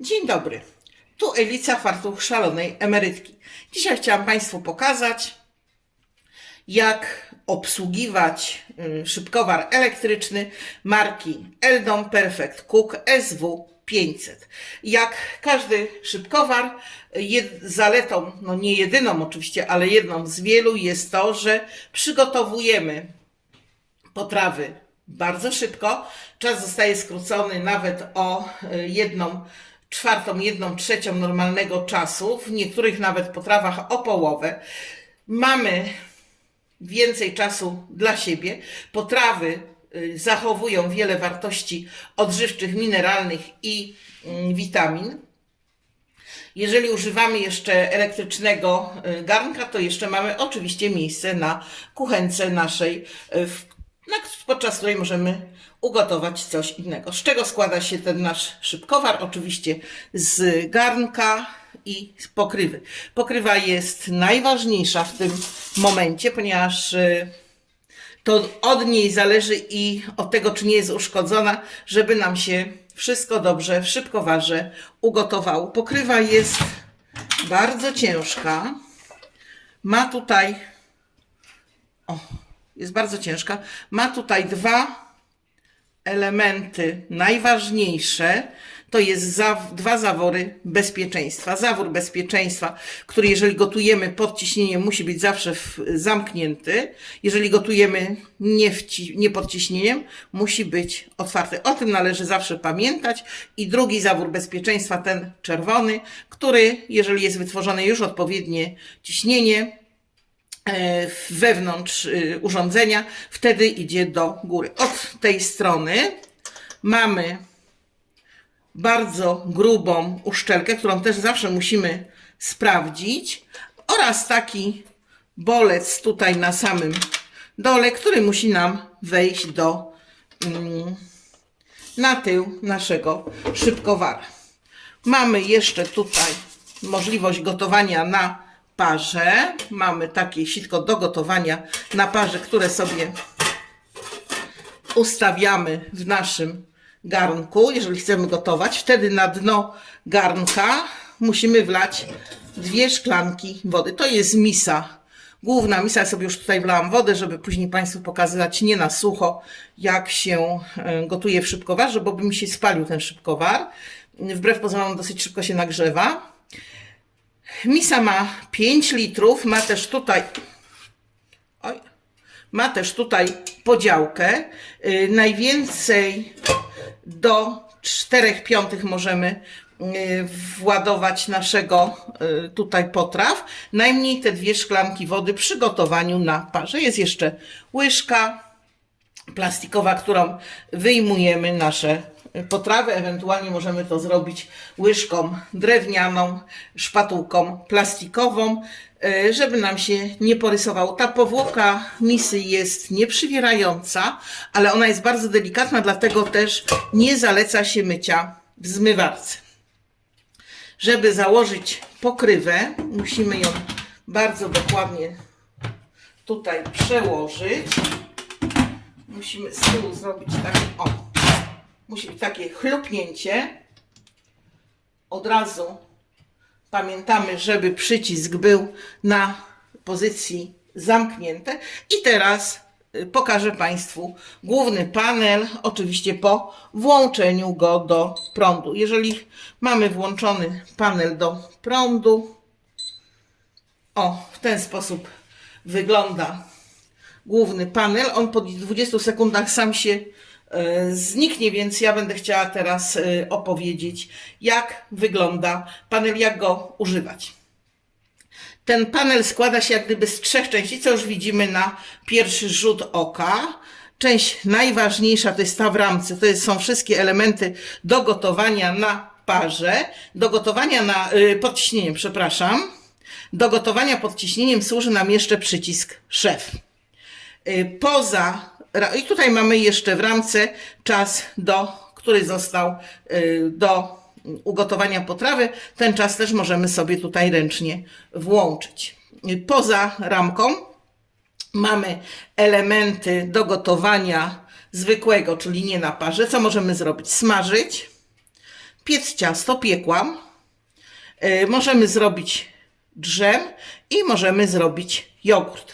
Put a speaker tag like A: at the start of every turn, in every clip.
A: Dzień dobry. Tu Elica Fartuch Szalonej Emerytki. Dzisiaj chciałam Państwu pokazać, jak obsługiwać y, szybkowar elektryczny marki Eldon Perfect Cook SW500. Jak każdy szybkowar, zaletą, no nie jedyną oczywiście, ale jedną z wielu jest to, że przygotowujemy potrawy bardzo szybko. Czas zostaje skrócony nawet o y, jedną czwartą, jedną trzecią normalnego czasu, w niektórych nawet potrawach o połowę. Mamy więcej czasu dla siebie. Potrawy y, zachowują wiele wartości odżywczych, mineralnych i mm, witamin. Jeżeli używamy jeszcze elektrycznego y, garnka, to jeszcze mamy oczywiście miejsce na kuchence naszej, y, w- podczas której możemy ugotować coś innego. Z czego składa się ten nasz szybkowar? Oczywiście z garnka i z pokrywy. Pokrywa jest najważniejsza w tym momencie, ponieważ y, to od niej zależy i od tego, czy nie jest uszkodzona, żeby nam się wszystko dobrze w szybkowarze ugotowało. Pokrywa jest bardzo ciężka. Ma tutaj, o, jest bardzo ciężka. Ma tutaj dwa elementy najważniejsze to jest za, dwa zawory bezpieczeństwa. Zawór bezpieczeństwa, który jeżeli gotujemy pod ciśnieniem musi być zawsze zamknięty. Jeżeli gotujemy nie, nie pod ciśnieniem musi być otwarty. O tym należy zawsze pamiętać. I drugi zawór bezpieczeństwa, ten czerwony, który jeżeli jest wytworzone już odpowiednie ciśnienie, wewnątrz y, urządzenia, wtedy idzie do góry. Od tej strony mamy bardzo grubą uszczelkę, którą też zawsze musimy sprawdzić oraz taki bolec tutaj na samym dole, który musi nam wejść do mm, na tył naszego szybkowara. Mamy jeszcze tutaj możliwość gotowania na parze. Mamy takie sitko do gotowania na parze, które sobie ustawiamy w naszym garnku, jeżeli chcemy gotować. Wtedy na dno garnka musimy wlać dwie szklanki wody. To jest misa. Główna misa, ja sobie już tutaj wlałam wodę, żeby później Państwu pokazywać nie na sucho, jak się e, gotuje w szybkowarze, bo by mi się spalił ten szybkowar. Wbrew pozorom dosyć szybko się nagrzewa. Misa ma 5 litrów, ma też tutaj Oj. Ma też tutaj podziałkę. Yy, najwięcej do 4 piątych możemy yy, władować naszego yy, tutaj potraw. Najmniej te dwie szklanki wody przy gotowaniu na parze. Jest jeszcze łyżka plastikowa, którą wyjmujemy nasze potrawy. Ewentualnie możemy to zrobić łyżką drewnianą, szpatułką plastikową, e, żeby nam się nie porysowało. Ta powłoka misy jest nieprzywierająca, ale ona jest bardzo delikatna, dlatego też nie zaleca się mycia w zmywarce. Żeby założyć pokrywę, musimy ją bardzo dokładnie tutaj przełożyć musimy z tyłu zrobić takie, o, musi być takie chlupnięcie. Od razu pamiętamy, żeby przycisk był na pozycji zamknięte. I teraz y, pokażę Państwu główny panel, oczywiście po włączeniu go do prądu. Jeżeli mamy włączony panel do prądu, o, w ten sposób wygląda główny panel. On po 20 sekundach sam się zniknie, więc ja będę chciała teraz e, opowiedzieć, jak wygląda panel, jak go używać. Ten panel składa się jak gdyby z trzech części, co już widzimy na pierwszy rzut oka. Część najważniejsza to jest ta w ramce, to są wszystkie elementy do gotowania na parze, do gotowania na, y, pod ciśnieniem, przepraszam. Do gotowania pod ciśnieniem służy nam jeszcze przycisk szef. Poza, i tutaj mamy jeszcze w ramce czas, do, który został y, do ugotowania potrawy. Ten czas też możemy sobie tutaj ręcznie włączyć. Y, Poza ramką mamy elementy do gotowania zwykłego, czyli nie na parze. Co możemy zrobić? Smażyć, piec ciasto, piekłam. E, Możemy zrobić drzem i możemy zrobić jogurt.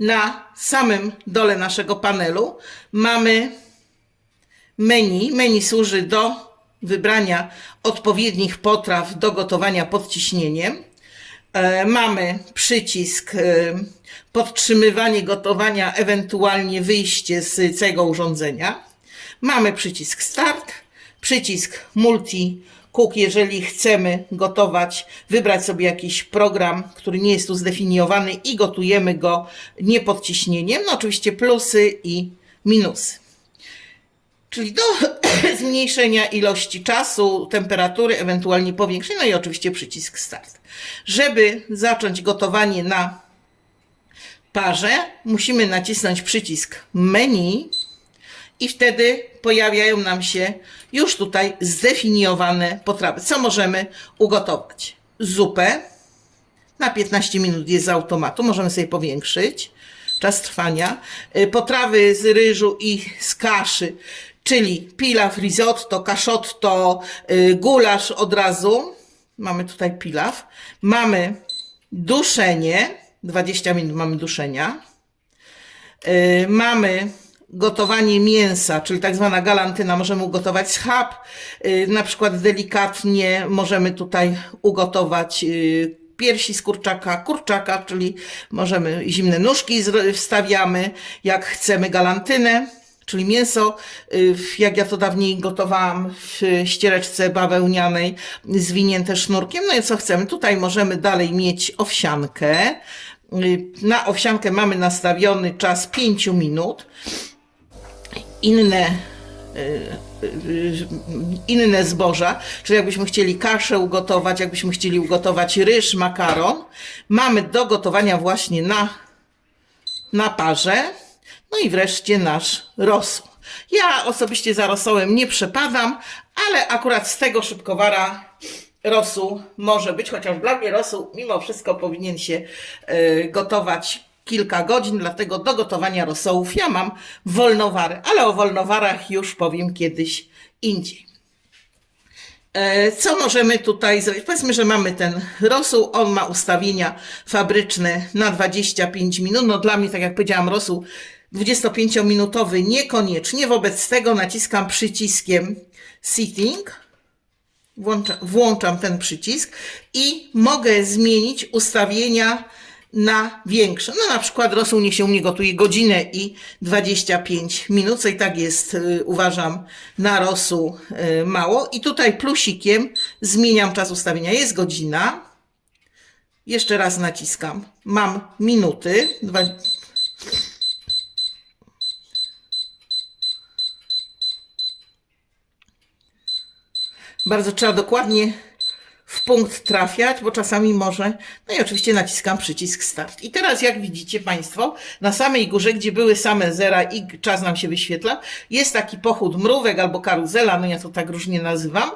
A: Na samym dole naszego panelu mamy menu. Menu służy do wybrania odpowiednich potraw do gotowania pod ciśnieniem. E, Mamy przycisk e, podtrzymywanie gotowania, ewentualnie wyjście z całego urządzenia. Mamy przycisk start, przycisk multi cook, jeżeli chcemy gotować, wybrać sobie jakiś program, który nie jest tu zdefiniowany i gotujemy go nie pod ciśnieniem. No oczywiście plusy i minusy. Czyli do zmniejszenia ilości czasu, temperatury, ewentualnie powiększenia, no i oczywiście przycisk start. Żeby zacząć gotowanie na parze, musimy nacisnąć przycisk menu i wtedy pojawiają nam się już tutaj zdefiniowane potrawy. Co możemy ugotować? Zupę na 15 minut jest z automatu, możemy sobie powiększyć czas trwania. Y, Potrawy z ryżu i z kaszy, czyli pilaw, risotto, kaszotto, y, gulasz od razu. Mamy tutaj pilaw. Mamy duszenie, 20 minut mamy duszenia. Y, mamy gotowanie mięsa, czyli tak zwana galantyna, możemy ugotować schab, y, na przykład delikatnie możemy tutaj ugotować y, piersi z kurczaka, kurczaka, czyli możemy zimne nóżki wstawiamy, jak chcemy galantynę, czyli mięso, y, jak ja to dawniej gotowałam w ściereczce bawełnianej, zwinięte sznurkiem, no i co chcemy, tutaj możemy dalej mieć owsiankę, na owsiankę mamy nastawiony czas 5 minut, inne y, y, inne zboża, czyli jakbyśmy chcieli kaszę ugotować, jakbyśmy chcieli ugotować ryż, makaron, mamy do gotowania właśnie na, na parze. No i wreszcie nasz rosół. Ja osobiście za rosołem nie przepadam, ale akurat z tego szybkowara rosół może być, chociaż dla mnie rosół mimo wszystko powinien się y, gotować kilka godzin, dlatego do gotowania rosołów ja mam wolnowary, ale o wolnowarach już powiem kiedyś indziej. E, Co możemy tutaj zrobić? Powiedzmy, że mamy ten rosół, on ma ustawienia fabryczne na 25 minut. No dla mnie, tak jak powiedziałam, rosół 25-minutowy niekoniecznie. Wobec tego naciskam przyciskiem Sitting, włączam, włączam ten przycisk i mogę zmienić ustawienia na większe. No na przykład rosół niech się u mnie gotuje godzinę i 25 minut, co i tak jest, y, uważam, na rosół y, mało. I tutaj plusikiem zmieniam czas ustawienia. Jest godzina. Jeszcze raz naciskam. Mam minuty. Dwa... Bardzo trzeba dokładnie w punkt trafiać, bo czasami może. No i oczywiście naciskam przycisk start. I teraz, jak widzicie Państwo, na samej górze, gdzie były same zera i czas nam się wyświetla, jest taki pochód mrówek albo karuzela, no ja to tak różnie nazywam.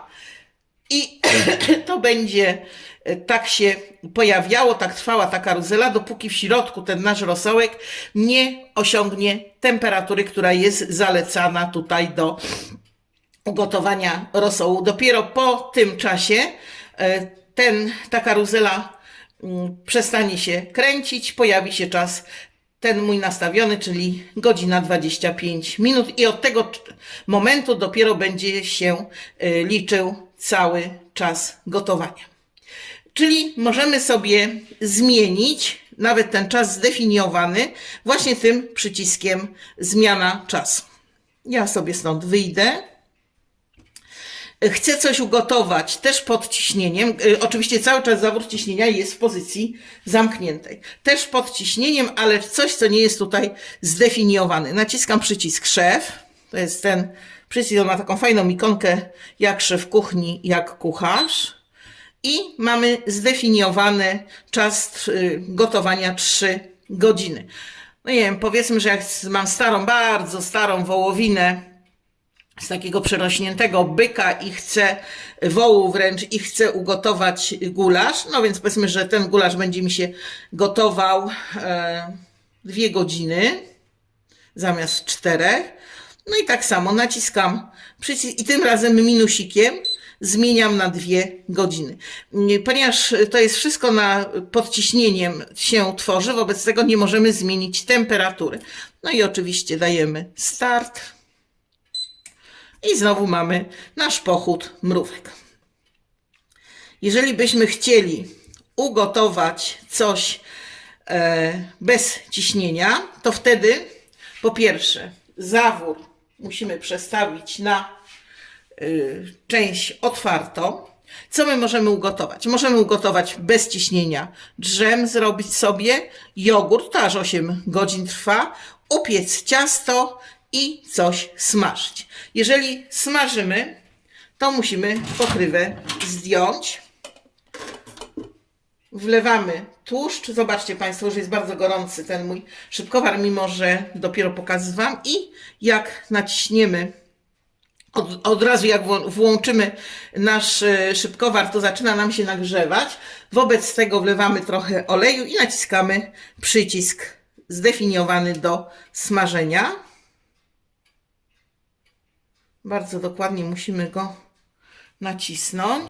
A: I to będzie e, tak się pojawiało, tak trwała ta karuzela, dopóki w środku ten nasz rosołek nie osiągnie temperatury, która jest zalecana tutaj do ugotowania rosołu. Dopiero po tym czasie ten, ta karuzela mm, przestanie się kręcić, pojawi się czas ten mój nastawiony, czyli godzina 25 minut i od tego momentu dopiero będzie się e, liczył cały czas gotowania. Czyli możemy sobie zmienić nawet ten czas zdefiniowany właśnie tym przyciskiem zmiana czasu. Ja sobie stąd wyjdę. Chcę coś ugotować też pod ciśnieniem. Y, Oczywiście cały czas zawór ciśnienia jest w pozycji zamkniętej. Też pod ciśnieniem, ale coś, co nie jest tutaj zdefiniowane. Naciskam przycisk szef. To jest ten przycisk, on ma taką fajną ikonkę jak szef kuchni, jak kucharz. I mamy zdefiniowany czas y, gotowania 3 godziny. No nie wiem, powiedzmy, że jak mam starą, bardzo starą wołowinę, z takiego przerośniętego byka i chcę wołu wręcz i chcę ugotować gulasz. No więc powiedzmy, że ten gulasz będzie mi się gotował e, dwie godziny zamiast czterech. No i tak samo naciskam przycisk i tym razem minusikiem zmieniam na dwie godziny. Nie, Ponieważ to jest wszystko na podciśnieniem się tworzy, wobec tego nie możemy zmienić temperatury. No i oczywiście dajemy start. I znowu mamy nasz pochód mrówek. Jeżeli byśmy chcieli ugotować coś e, bez ciśnienia, to wtedy po pierwsze zawór musimy przestawić na y, część otwartą. Co my możemy ugotować? Możemy ugotować bez ciśnienia drzem, zrobić sobie jogurt, to aż 8 godzin trwa, upiec ciasto i coś smażyć. Jeżeli smażymy, to musimy pokrywę zdjąć. Wlewamy tłuszcz. Zobaczcie Państwo, że jest bardzo gorący ten mój szybkowar, mimo że dopiero pokazywam. I jak naciśniemy, od, od razu jak włączymy nasz e, szybkowar, to zaczyna nam się nagrzewać. Wobec tego wlewamy trochę oleju i naciskamy przycisk zdefiniowany do smażenia. Bardzo dokładnie musimy go nacisnąć.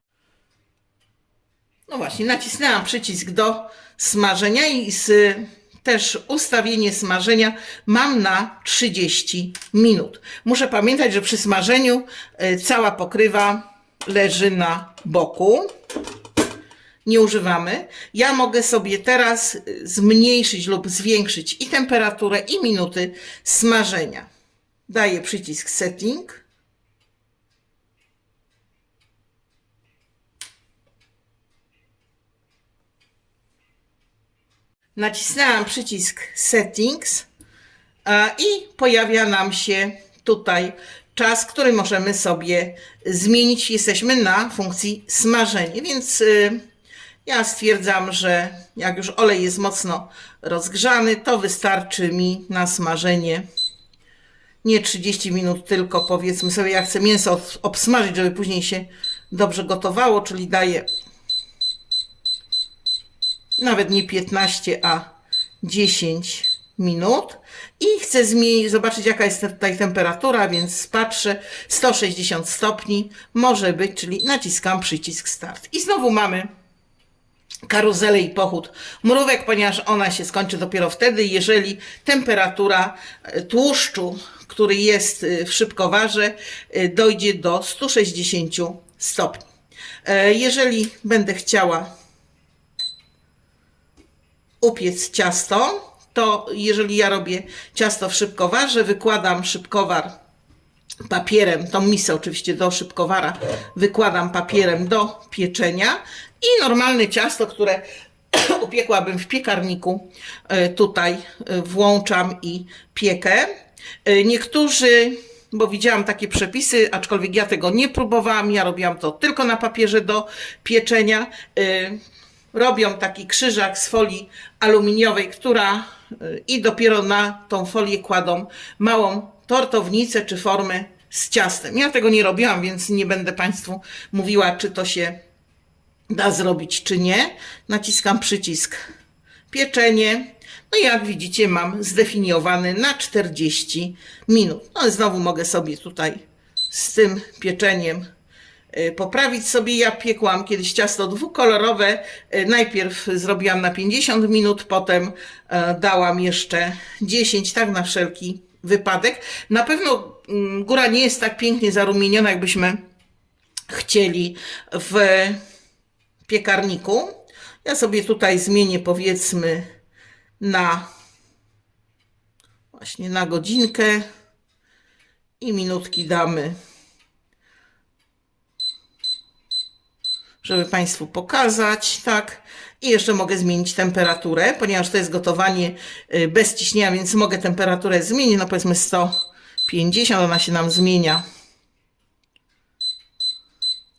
A: No właśnie, nacisnęłam przycisk do smażenia i z, też ustawienie smażenia mam na 30 minut. Muszę pamiętać, że przy smażeniu y, cała pokrywa leży na boku. Nie używamy. Ja mogę sobie teraz y, zmniejszyć lub zwiększyć i temperaturę, i minuty smażenia. Daję przycisk setting. Nacisnęłam przycisk Settings i pojawia nam się tutaj czas, który możemy sobie zmienić. Jesteśmy na funkcji smażenie, więc y, ja stwierdzam, że jak już olej jest mocno rozgrzany, to wystarczy mi na smażenie nie 30 minut, tylko powiedzmy sobie, ja chcę mięso ob- obsmażyć, żeby później się dobrze gotowało, czyli daję nawet nie 15, a 10 minut. I chcę zmienić, zobaczyć jaka jest tutaj temperatura, więc patrzę, 160 stopni może być, czyli naciskam przycisk start. I znowu mamy karuzelę i pochód mrówek, ponieważ ona się skończy dopiero wtedy, jeżeli temperatura e, tłuszczu, który jest e, w szybkowarze, e, dojdzie do 160 stopni. Jeżeli będę chciała upiec ciasto, to jeżeli ja robię ciasto w szybkowarze, wykładam szybkowar papierem, tą misę oczywiście do szybkowara, wykładam papierem do pieczenia i normalne ciasto, które upiekłabym w piekarniku, e, tutaj e, włączam i piekę. E, Niektórzy, bo widziałam takie przepisy, aczkolwiek ja tego nie próbowałam, ja robiłam to tylko na papierze do pieczenia. Robią taki krzyżak z folii aluminiowej, która y, i dopiero na tą folię kładą małą tortownicę czy formę z ciastem. Ja tego nie robiłam, więc nie będę Państwu mówiła, czy to się da zrobić, czy nie. Naciskam przycisk pieczenie. No i jak widzicie, mam zdefiniowany na 40 minut. No i znowu mogę sobie tutaj z tym pieczeniem poprawić sobie. Ja piekłam kiedyś ciasto dwukolorowe. Y, Najpierw zrobiłam na 50 minut, potem e, dałam jeszcze 10, tak na wszelki wypadek. Na pewno mm, góra nie jest tak pięknie zarumieniona, jakbyśmy chcieli w piekarniku. Ja sobie tutaj zmienię powiedzmy na właśnie na godzinkę i minutki damy żeby Państwu pokazać, tak. I jeszcze mogę zmienić temperaturę, ponieważ to jest gotowanie y, bez ciśnienia, więc mogę temperaturę zmienić, no powiedzmy 150, ona się nam zmienia.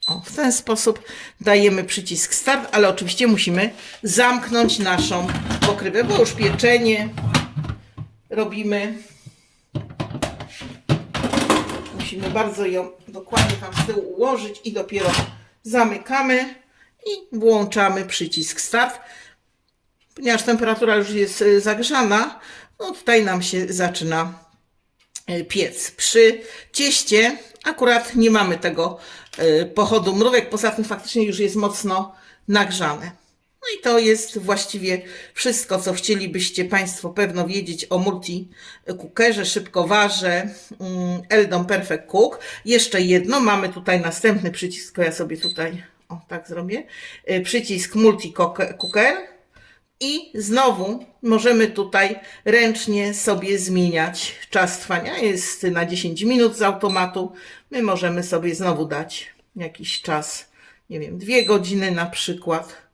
A: O, w ten sposób dajemy przycisk start, ale oczywiście musimy zamknąć naszą pokrywę, bo już pieczenie robimy. Musimy bardzo ją dokładnie tam z tyłu ułożyć i dopiero zamykamy i włączamy przycisk start. Ponieważ temperatura już jest y, zagrzana, no tutaj nam się zaczyna e, piec. Przy cieście akurat nie mamy tego e, pochodu mrówek, poza tym faktycznie już jest mocno nagrzane. No i to jest właściwie wszystko, co chcielibyście Państwo pewno wiedzieć o multi-cookerze, szybkowarze mm, Eldon Perfect Cook. Jeszcze jedno, mamy tutaj następny przycisk, to ja sobie tutaj, o tak zrobię, y, przycisk multi-cooker i znowu możemy tutaj ręcznie sobie zmieniać czas trwania. Jest na 10 minut z automatu. My możemy sobie znowu dać jakiś czas, nie wiem, dwie godziny na przykład.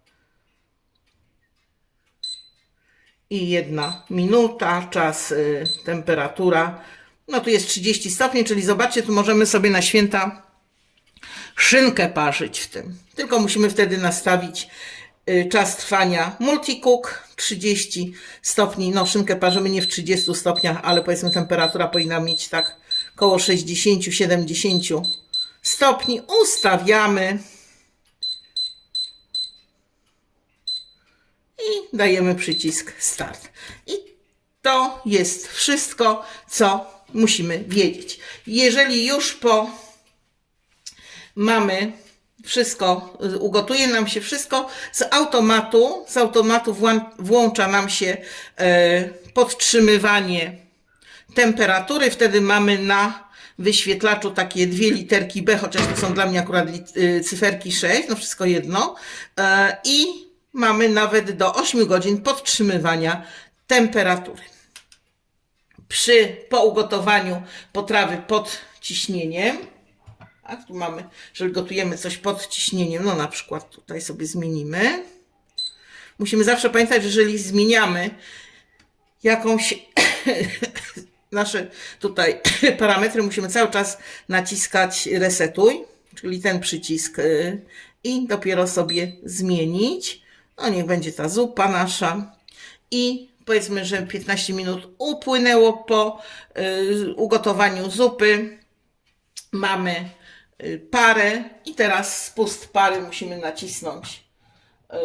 A: I jedna minuta, czas, y, temperatura. No tu jest 30 stopni, czyli zobaczcie, tu możemy sobie na święta szynkę parzyć w tym. Tylko musimy wtedy nastawić y, czas trwania multicook 30 stopni. No szynkę parzymy nie w 30 stopniach, ale powiedzmy temperatura powinna mieć tak około 60-70 stopni. Ustawiamy. I dajemy przycisk start. I to jest wszystko, co musimy wiedzieć. Jeżeli już po mamy wszystko, ugotuje nam się wszystko, z automatu, z automatu włą- włącza nam się e, podtrzymywanie temperatury, wtedy mamy na wyświetlaczu takie dwie literki B, chociaż to są dla mnie akurat y, cyferki 6, no wszystko jedno. E, I mamy nawet do 8 godzin podtrzymywania temperatury. Przy, po ugotowaniu potrawy pod ciśnieniem, a tu mamy, że gotujemy coś pod ciśnieniem, no na przykład tutaj sobie zmienimy. Musimy zawsze pamiętać, że jeżeli zmieniamy jakąś nasze tutaj parametry, musimy cały czas naciskać resetuj, czyli ten przycisk y, i dopiero sobie zmienić. No niech będzie ta zupa nasza i powiedzmy, że 15 minut upłynęło po y, ugotowaniu zupy. Mamy y, parę i teraz spust pary musimy nacisnąć. Y,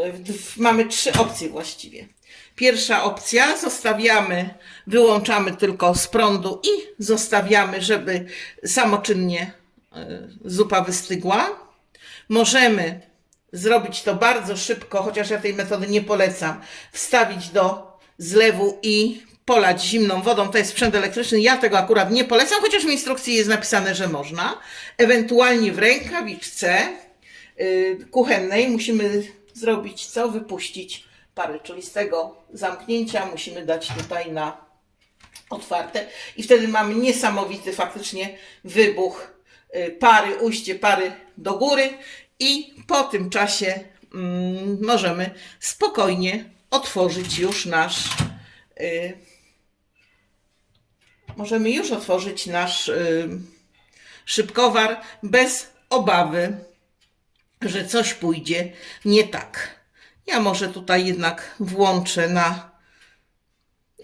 A: mamy trzy opcje właściwie. Pierwsza opcja, zostawiamy, wyłączamy tylko z prądu i zostawiamy, żeby samoczynnie zupa wystygła. Możemy zrobić to bardzo szybko, chociaż ja tej metody nie polecam. Wstawić do zlewu i polać zimną wodą. To jest sprzęt elektryczny. Ja tego akurat nie polecam, chociaż w instrukcji jest napisane, że można. Ewentualnie w rękawiczce yy, kuchennej musimy zrobić co? Wypuścić pary, czyli z tego zamknięcia musimy dać tutaj na otwarte i wtedy mamy niesamowity faktycznie wybuch y, pary, ujście pary do góry i po tym czasie mm, możemy spokojnie otworzyć już nasz y, możemy już otworzyć nasz y, szybkowar bez obawy, że coś pójdzie nie tak. Ja może tutaj jednak włączę na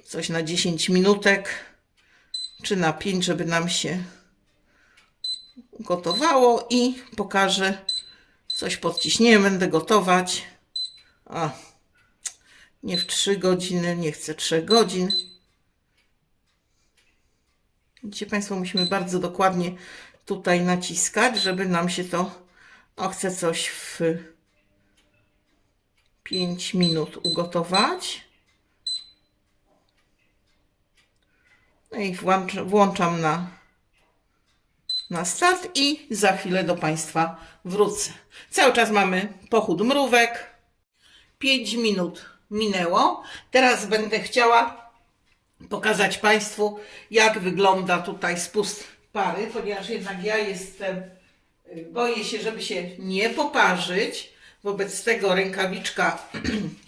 A: coś na 10 minutek, czy na 5, żeby nam się gotowało i pokażę coś pod. Będę gotować. A, nie w 3 godziny, nie chcę 3 godzin. Widzicie Państwo, musimy bardzo dokładnie tutaj naciskać, żeby nam się to, o chcę coś w 5 minut ugotować. No i włącz, włączam na, na start i za chwilę do Państwa wrócę. Cały czas mamy pochód mrówek. 5 minut minęło. Teraz będę chciała pokazać Państwu, jak wygląda tutaj spust pary, ponieważ jednak ja jestem, y, boję się, żeby się nie poparzyć. Wobec tego rękawiczka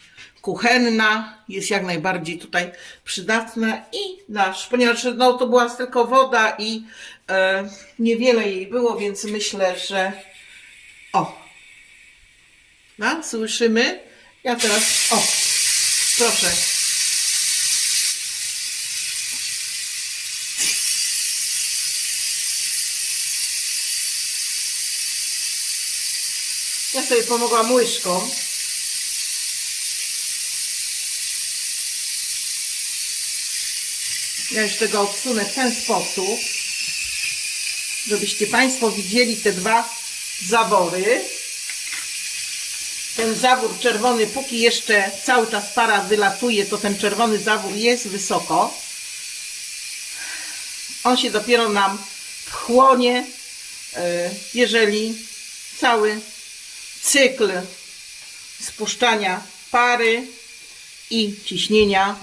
A: kuchenna jest jak najbardziej tutaj przydatna i nasz, ponieważ no, to była tylko woda i e, niewiele jej było, więc myślę, że o, no, słyszymy? Ja teraz, o, proszę. Ja sobie pomogłam łyżką. Ja jeszcze go odsunę w ten sposób, żebyście Państwo widzieli te dwa zawory. Ten zawór czerwony, póki jeszcze cały czas para wylatuje, to ten czerwony zawór jest wysoko. On się dopiero nam wchłonie, e, jeżeli cały cykl spuszczania pary i ciśnienia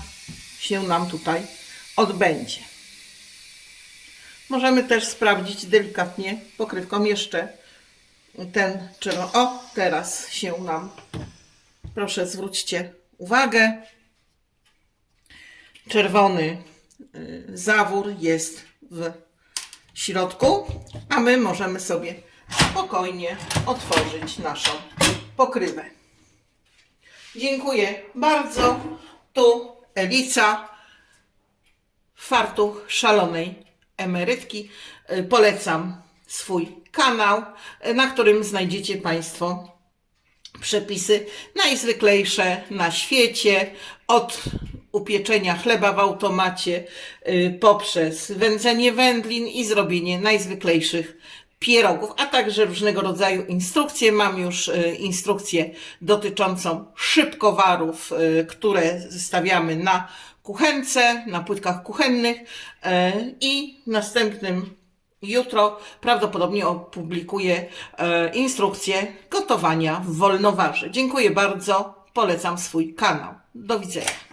A: się nam tutaj odbędzie. Możemy też sprawdzić delikatnie pokrywką jeszcze ten czerwony. O, teraz się nam, proszę zwróćcie uwagę, czerwony y, zawór jest w środku, a my możemy sobie spokojnie otworzyć naszą pokrywę. Dziękuję bardzo. Tu Elica, fartuch szalonej emerytki. Y, Polecam swój kanał, y, na którym znajdziecie Państwo przepisy najzwyklejsze na świecie, od upieczenia chleba w automacie y, poprzez wędzenie wędlin i zrobienie najzwyklejszych pierogów, a także różnego rodzaju instrukcje. Mam już instrukcję dotyczącą szybkowarów, które stawiamy na kuchence, na płytkach kuchennych y, i następnym Jutro prawdopodobnie opublikuję e, instrukcję gotowania w wolnowarze. Dziękuję bardzo. Polecam swój kanał. Do widzenia.